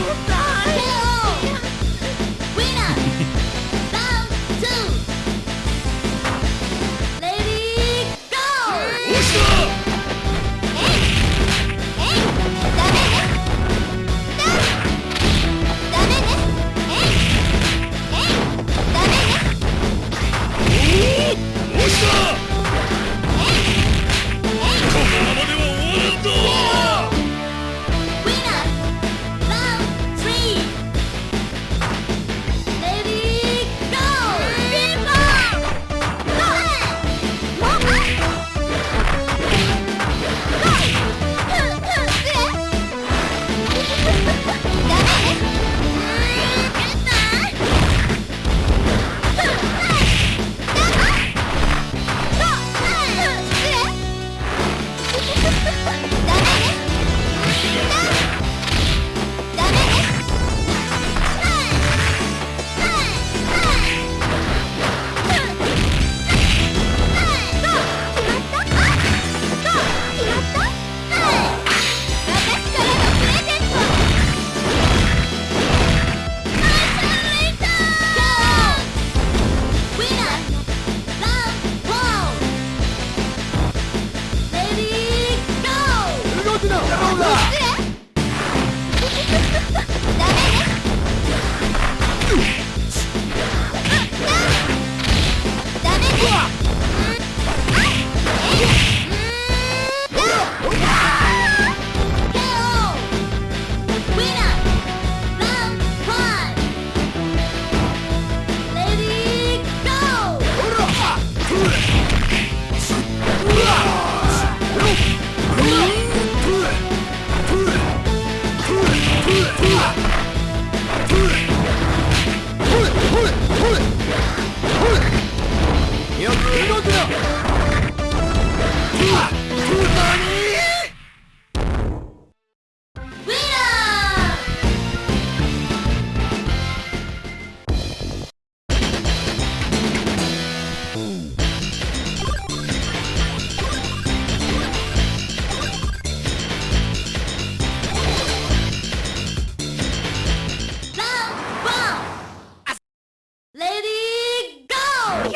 What the?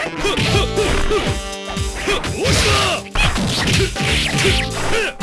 バ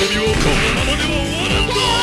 びをこのままでは終わらんぞ！